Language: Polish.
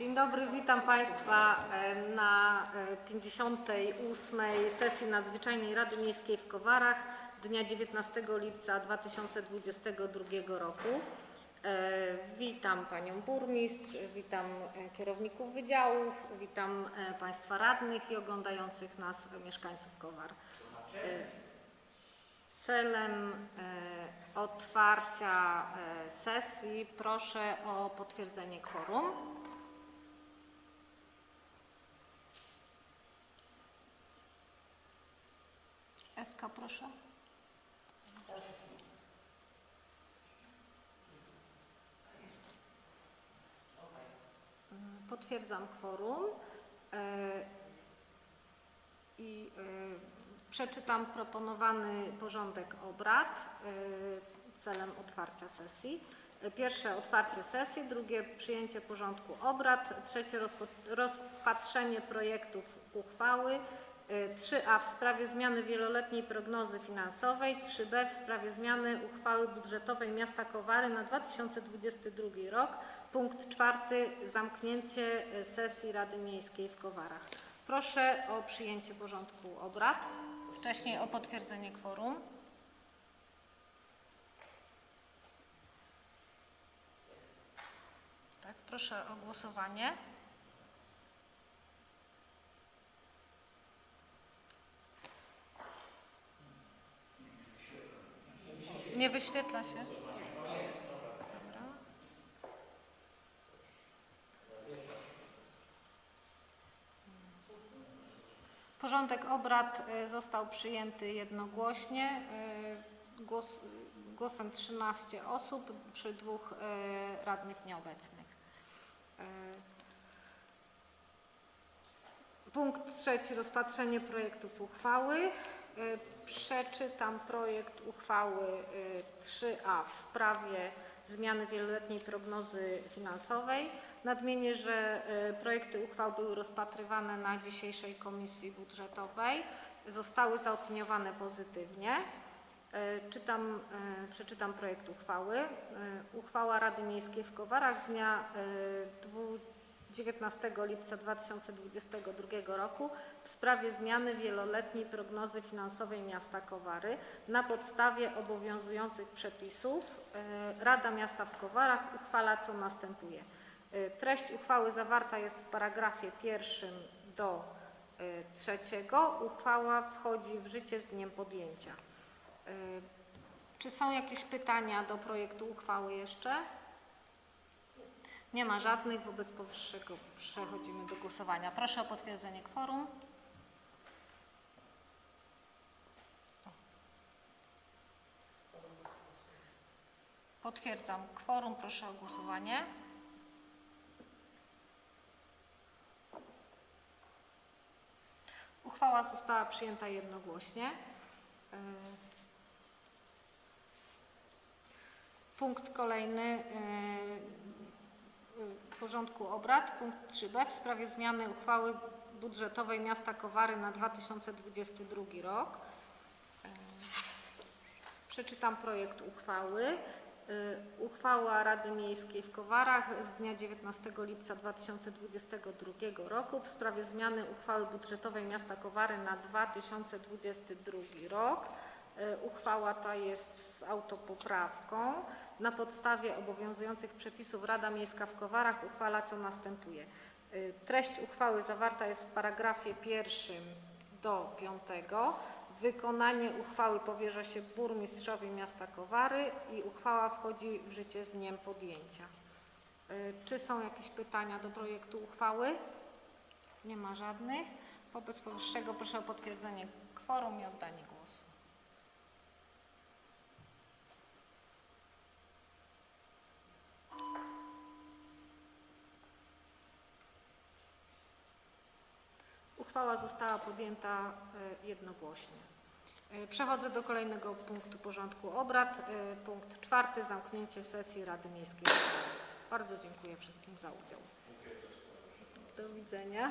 Dzień dobry, witam Państwa e, na e, 58. sesji Nadzwyczajnej Rady Miejskiej w Kowarach dnia 19 lipca 2022 roku. E, Witam Panią Burmistrz, witam e, kierowników wydziałów, witam e, Państwa radnych i oglądających nas mieszkańców Kowar. E, Celem e, otwarcia e, sesji proszę o potwierdzenie kworum. Proszę. Mm, Potwierdzam kworum e, i e, przeczytam proponowany porządek obrad e, celem otwarcia sesji. Pierwsze otwarcie sesji, drugie przyjęcie porządku obrad, trzecie rozpatrzenie projektów uchwały, 3a w sprawie zmiany wieloletniej prognozy finansowej, 3b w sprawie zmiany uchwały budżetowej miasta Kowary na 2022 rok, punkt czwarty zamknięcie e, sesji Rady Miejskiej w Kowarach. Proszę o przyjęcie porządku obrad, wcześniej o potwierdzenie kworum. Tak, proszę o głosowanie. Nie wyświetla się. Porządek obrad y, został przyjęty jednogłośnie. y, Głos, głosem 13 osób przy dwóch y, radnych nieobecnych. Y, Punkt trzeci. Rozpatrzenie projektów uchwały. Y, Przeczytam projekt uchwały y, 3a w sprawie zmiany wieloletniej prognozy finansowej. Nadmienię, że y, projekty uchwał były rozpatrywane na dzisiejszej komisji budżetowej. Zostały zaopiniowane pozytywnie. Y, Czytam, y, przeczytam projekt uchwały. Y, Uchwała Rady Miejskiej w Kowarach z dnia y, dwu- 19 lipca 2022 roku w sprawie zmiany wieloletniej prognozy finansowej miasta Kowary na podstawie obowiązujących przepisów y, Rada Miasta w Kowarach uchwala co następuje. Y, Treść uchwały zawarta jest w paragrafie pierwszym do y, trzeciego. Uchwała wchodzi w życie z dniem podjęcia. Czy są jakieś pytania do projektu uchwały jeszcze? Nie ma żadnych. Wobec powyższego przechodzimy do głosowania. Proszę o potwierdzenie kworum. Potwierdzam kworum. Proszę o głosowanie. Uchwała została przyjęta jednogłośnie. Y, Punkt kolejny y, porządku obrad, punkt 3b w sprawie zmiany uchwały budżetowej miasta Kowary na 2022 rok. Y, Przeczytam projekt uchwały. Y, Uchwała Rady Miejskiej w Kowarach z dnia 19 lipca 2022 roku w sprawie zmiany uchwały budżetowej miasta Kowary na 2022 rok. Y, Uchwała ta jest z autopoprawką. Na podstawie obowiązujących przepisów Rada Miejska w Kowarach uchwala co następuje. Y, Treść uchwały zawarta jest w paragrafie pierwszym do piątego. Wykonanie uchwały powierza się burmistrzowi miasta Kowary i uchwała wchodzi w życie z dniem podjęcia. Y, Czy są jakieś pytania do projektu uchwały? Nie ma żadnych. Wobec powyższego proszę o potwierdzenie kworum i oddanie głosu. Uchwała została podjęta e, jednogłośnie. E, Przechodzę do kolejnego punktu porządku obrad. E, Punkt czwarty. Zamknięcie sesji Rady Miejskiej. Bardzo dziękuję wszystkim za udział. Do widzenia.